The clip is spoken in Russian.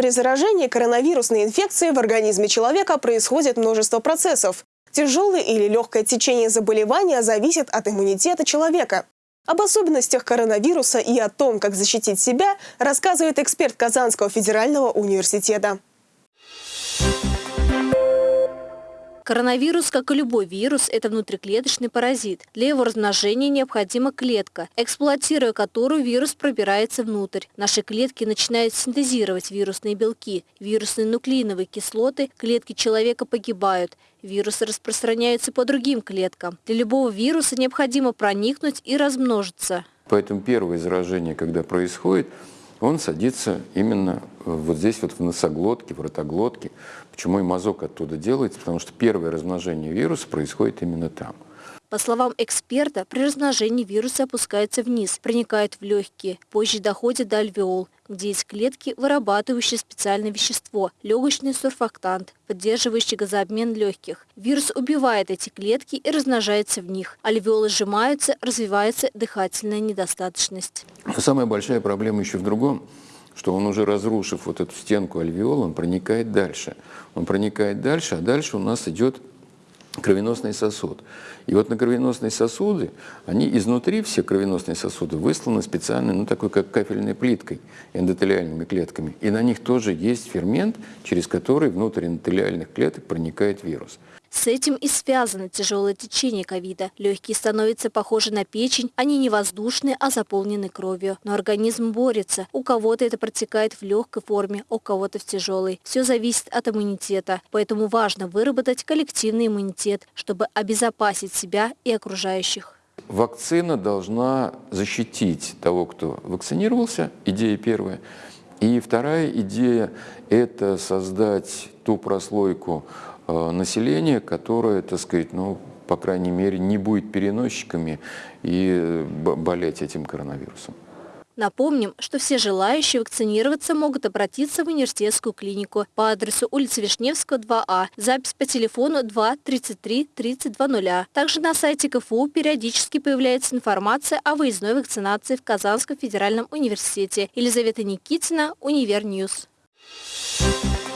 При заражении коронавирусной инфекцией в организме человека происходит множество процессов. Тяжелое или легкое течение заболевания зависит от иммунитета человека. Об особенностях коронавируса и о том, как защитить себя, рассказывает эксперт Казанского федерального университета. Коронавирус, как и любой вирус, это внутриклеточный паразит. Для его размножения необходима клетка, эксплуатируя которую вирус пробирается внутрь. Наши клетки начинают синтезировать вирусные белки, вирусные нуклеиновые кислоты, клетки человека погибают. Вирусы распространяются по другим клеткам. Для любого вируса необходимо проникнуть и размножиться. Поэтому первое заражение, когда происходит, он садится именно э, вот здесь вот в носоглотке, в ротоглотке. Почему и мазок оттуда делается? Потому что первое размножение вируса происходит именно там. По словам эксперта, при размножении вирусы опускаются вниз, проникают в легкие, позже доходят до альвеол, где есть клетки, вырабатывающие специальное вещество – легочный сурфактант, поддерживающий газообмен легких. Вирус убивает эти клетки и размножается в них. Альвеолы сжимаются, развивается дыхательная недостаточность. Но самая большая проблема еще в другом что он уже разрушив вот эту стенку альвеола, он проникает дальше. Он проникает дальше, а дальше у нас идет кровеносный сосуд. И вот на кровеносные сосуды, они изнутри, все кровеносные сосуды, высланы специальной, ну такой как кафельной плиткой, эндотелиальными клетками. И на них тоже есть фермент, через который внутрь эндотелиальных клеток проникает вирус. С этим и связано тяжелое течение ковида. Легкие становятся похожи на печень, они не воздушные, а заполнены кровью. Но организм борется. У кого-то это протекает в легкой форме, у кого-то в тяжелой. Все зависит от иммунитета. Поэтому важно выработать коллективный иммунитет, чтобы обезопасить себя и окружающих. Вакцина должна защитить того, кто вакцинировался, идея первая. И вторая идея – это создать ту прослойку Э, населения, которое, так сказать, ну, по крайней мере, не будет переносчиками и э, болеть этим коронавирусом. Напомним, что все желающие вакцинироваться могут обратиться в университетскую клинику по адресу улица Вишневского, 2А, запись по телефону 2 33 3200. Также на сайте КФУ периодически появляется информация о выездной вакцинации в Казанском федеральном университете. Елизавета Никитина, Univer News. Thank you.